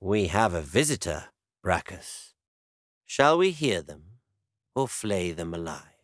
We have a visitor, Bracchus. Shall we hear them or flay them alive?